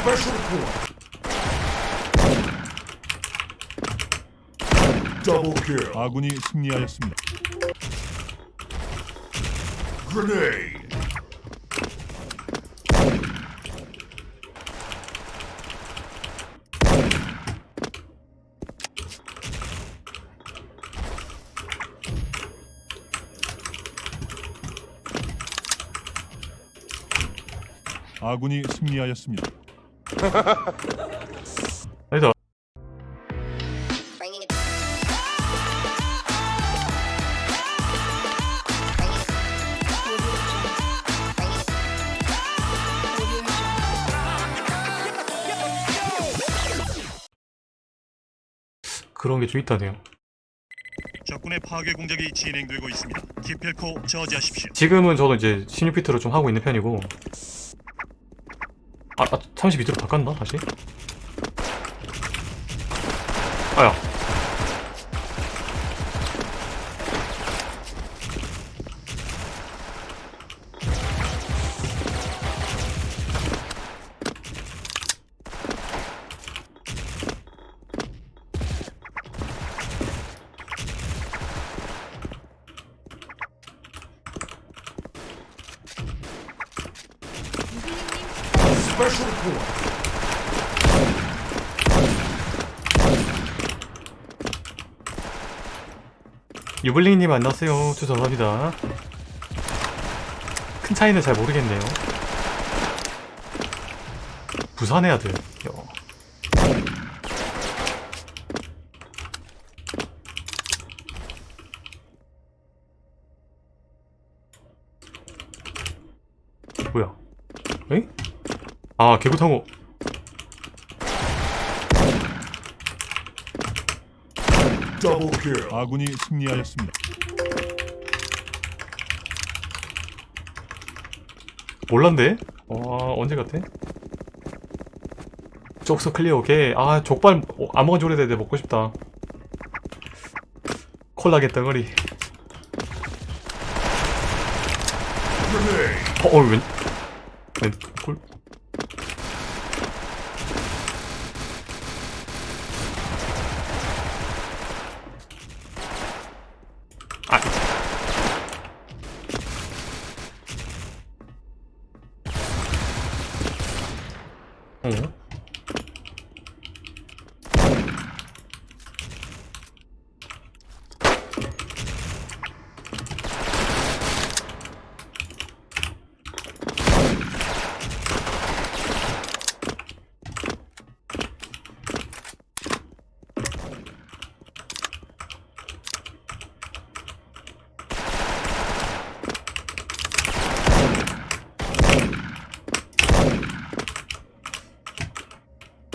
Special point. Double kill. 아군이 승리하였습니다. Grenade. 아군이 승리하였습니다. 아니다. 그런 게 좀 있다네요 적군의 파괴 공작이 진행되고 있습니다. 기필코 저지하십시오. 지금은 저도 이제 신유피트로 좀 하고 있는 편이고 아, 아 32도로 바꿨나 다시? 아야 유블링님 안녕하세요. 죄송합니다. 큰 차이는 잘 모르겠네요. 부산의 아들. 요. 뭐야? 에? 아 개구탕호 Double kill. 아군이 승리하였습니다. 몰랐네? 와 언제 같아? 쪽수 클리어 오케이 아 족발 어, 지 오래됐는데 먹고 싶다 콜라겐 덩어리. 어, 어 웬? 웬? 콜? 아 어?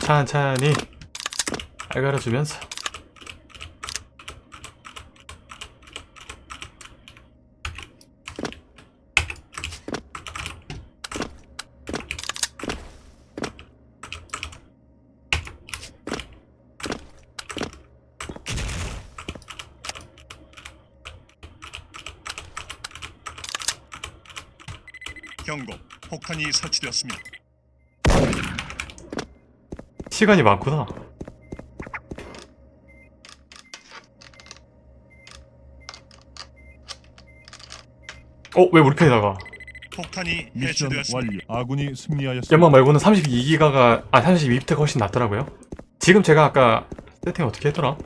천천히 알가려주면서 경고. 폭탄이 설치되었습니다. 시간이 많구나 어? 왜 우리 편에다가 폭탄이 해체되었습니다. 완료. 아군이 승리하였습니다. 연막 말고는 32기가가 아 32비트가 훨씬 낫더라고요 지금 제가 아까 세팅 어떻게 했더라?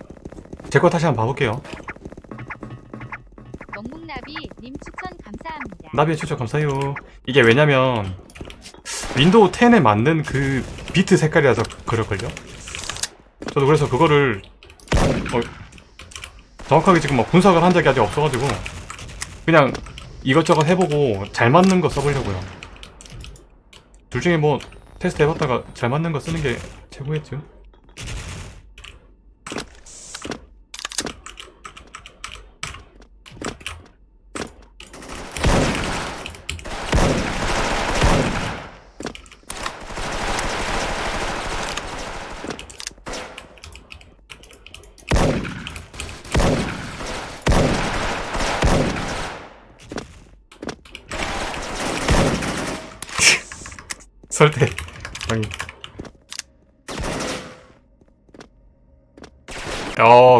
제 거 다시 한번 봐볼게요 멍묵나비 님 추천 감사합니다. 나비의 추천 감사해요 이게 왜냐면 윈도우 10에 맞는 그 비트 색깔이라서 그럴걸요? 저도 그래서 그거를 어, 정확하게 지금 막 분석을 한 적이 아직 없어가지고 그냥 이것저것 해보고 잘 맞는 거 써보려고요 둘 중에 뭐 테스트 해봤다가 잘 맞는 거 쓰는 게 최고겠죠 설대 아니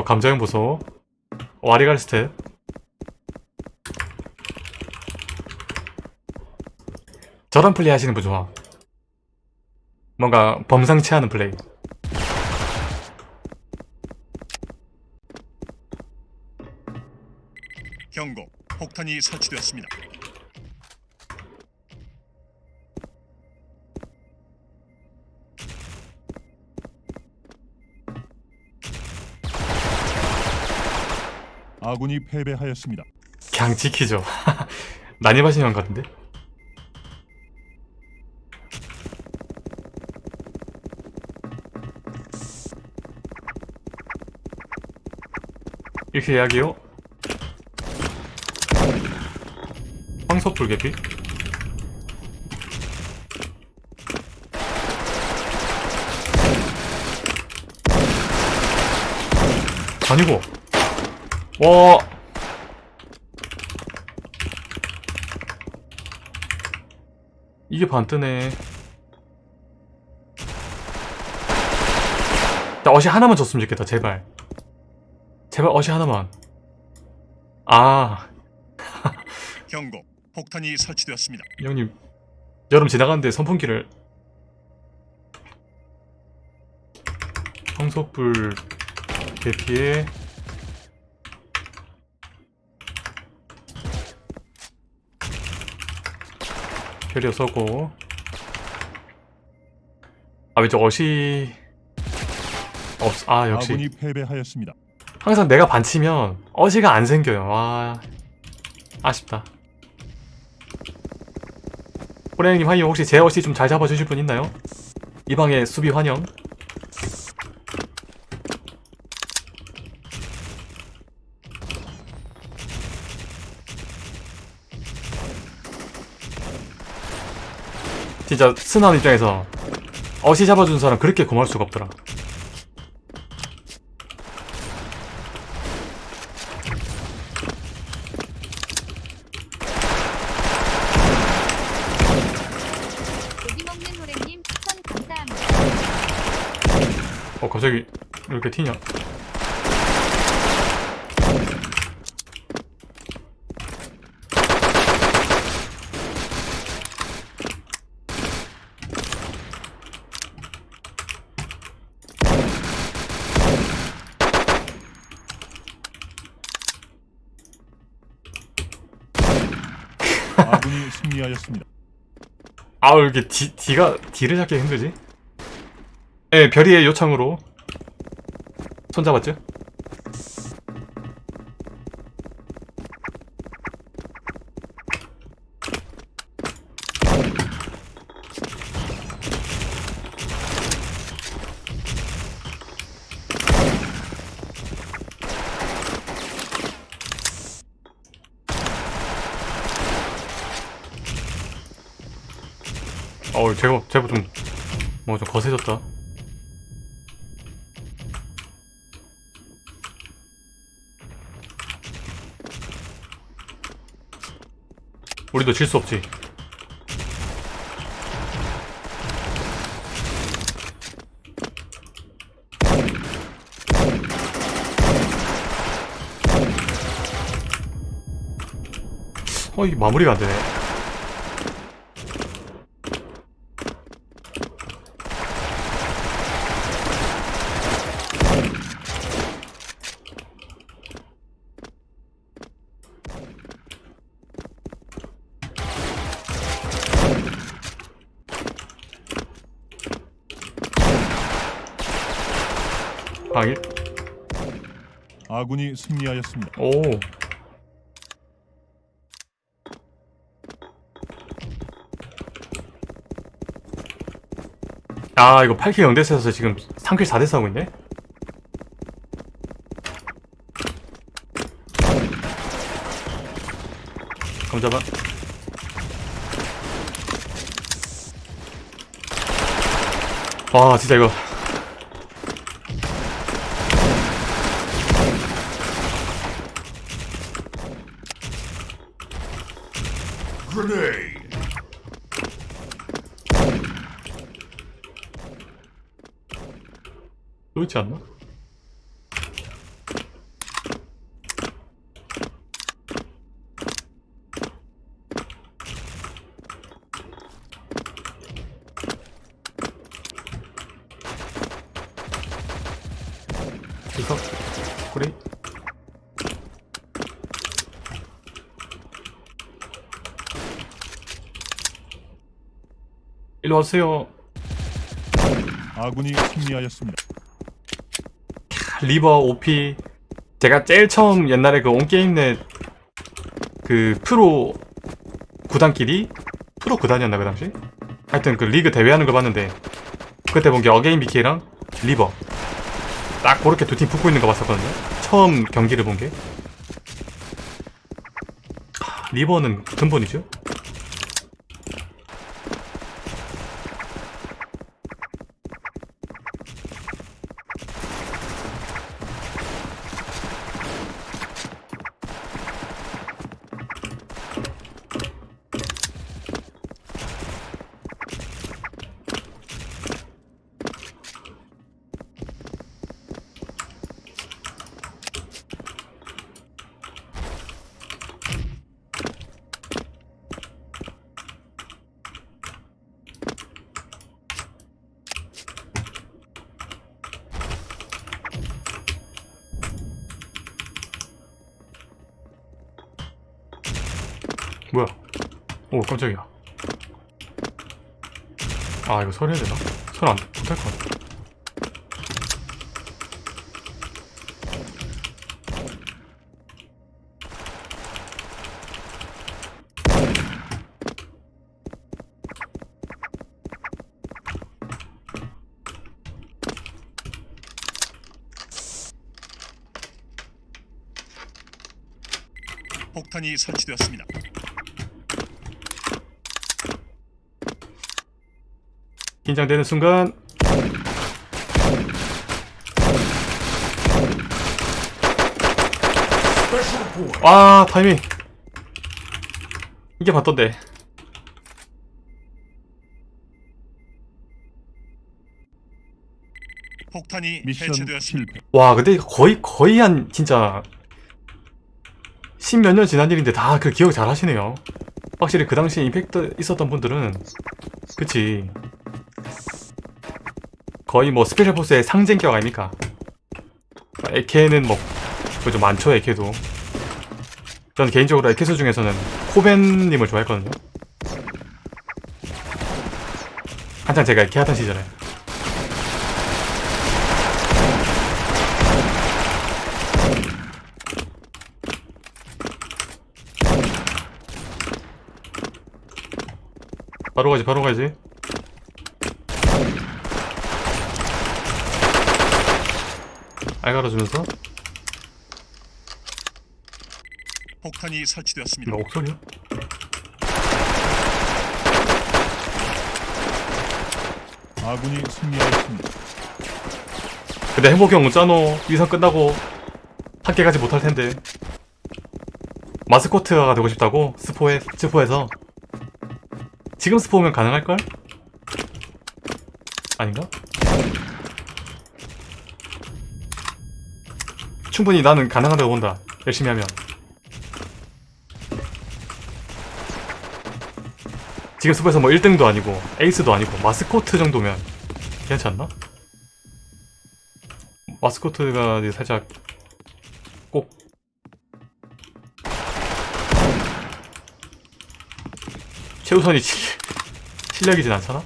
야 감자형 보소 와리가리 스텝 저런 플레이 하시는 분 좋아 뭔가 범상치 않은 플레이 경고. 폭탄이 설치되었습니다. 아군이 패배하였습니다. 그냥 지키죠. 난입하시는 것 같은데? 이렇게 이야기요? 황소불 개피? 아니고 와 이게 반 뜨네. 나 어시 하나만 줬으면 좋겠다, 제발. 제발 어시 하나만. 아, 경고. 폭탄이 설치되었습니다. 이 형님. 여름 지나가는데 선풍기를. 황소불 대피에 캐리어 서고. 아 왼쪽 어시 없.. 아 역시. 아군이 패배하였습니다. 항상 내가 반치면 어시가 안 생겨요. 와 아쉽다. 호랭이님 하이요 혹시 제 어시 좀 잘 잡아주실 분 있나요? 이 방에 수비 환영 진짜 스나운 입장에서 어시 잡아준 사람 그렇게 고마울 수가 없더라. 어 갑자기 이렇게 튀냐 아군이 승리하였습니다. 아우 이렇게 D, D가 D를 잡기 힘들지? 예, 별이의 요청으로 손 잡았죠? 어우 제법 제법 좀뭐좀 거세졌다 우리도 질 수 없지 어, 이 마무리가 안 되네. 방일? 아군이 승리하였습니다. 오. 아, 이거 8K 0대스에서 지금 3킬 4대스 하고 있네? 감자반. 와, 진짜 이거. 그렇지 않나? 일로 와세요 아군이 승리하였습니다. 리버 OP 제가 제일 처음 옛날에 그 온게임넷 그 프로 구단끼리? 프로 구단이었나 그 당시? 하여튼 그 리그 대회하는 걸 봤는데 그때 본 게 어게인 BK랑 리버. 딱 그렇게 두 팀 붙고 있는 거 봤었거든요. 처음 경기를 본 게. 리버는 근본이죠 뭐야 오 깜짝이야 아 이거 설해야 되나? 설 안 못할 것 같아 폭탄이 설치되었습니다. 긴장되는 순간 point. 아 타이밍 이게 봤던데 폭탄이 미션 해체되었습니다. 실패. 와 근데 거의 거의 한 진짜 십몇 년 지난 일인데 다 그 기억 잘 하시네요 확실히 그 당시에 임팩트 있었던 분들은 그치 거의 뭐 스페셜 포스의 상징격 아닙니까? AK는 뭐좀 많죠 AK도. 전 개인적으로 AK수 중에서는 코벤님을 좋아했거든요. 한창 제가 에케 하던 시절에. 바로 가지 바로 가지 알 갈아주면서 폭탄이 설치되었습니다. 이거 옥소리야? 아군이 승리하였습니다. 근데 행복이 형 짜노 이선 끝나고 함께 가지 못할 텐데 마스코트가 되고 싶다고 스포에 스포에서 지금 스포면 가능할걸? 아닌가? 충분히 나는 가능하다고 본다 열심히 하면 지금 스포에서 뭐 1등도 아니고 에이스도 아니고 마스코트 정도면 괜찮나? 마스코트가 살짝 꼭 최우선이 실, 실력이진 않잖아?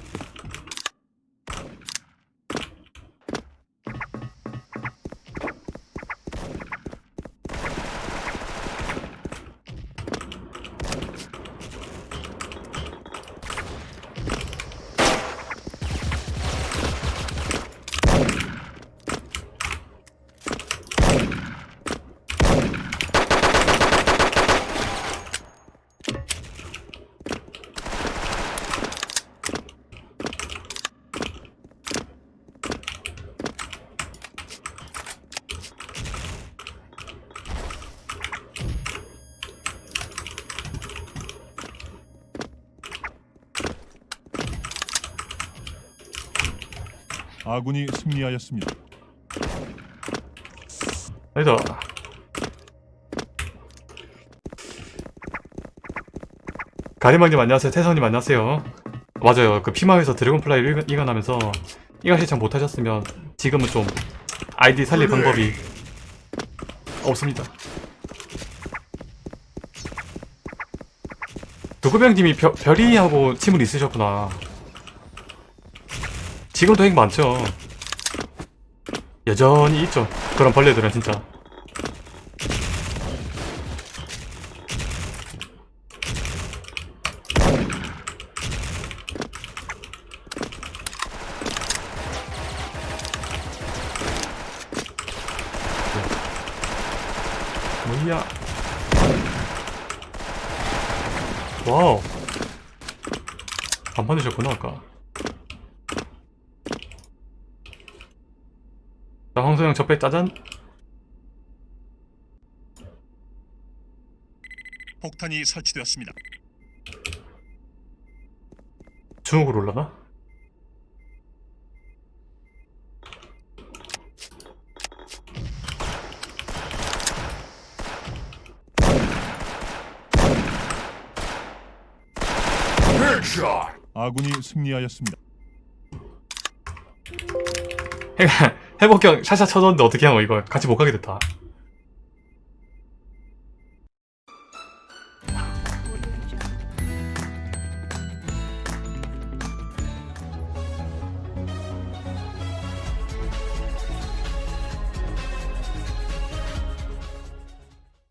아군이 승리하였습니다. 아니다 가리망님 안녕하세요 태선님 안녕하세요 맞아요 그 피망에서 드래곤플라이를 이관- 이관하면서 이관 신청 못하셨으면 지금은 좀 아이디 살릴 방법이 없습니다. 두구병님이 별- 별이하고 팀을 있으셨구나. 지금도 핵 많죠. 여전히 있죠. 그런 벌레들은 진짜. 뭐야? 와우. 안 받으셨구나, 아까. 자, 황소영 적배 짜잔. 폭탄이 설치되었습니다. 중국으로? Headshot. 아군이 승리하였습니다. 회복경 샷샷 쳐줬는데 어떻게 하노 이거 같이 못 가게 됐다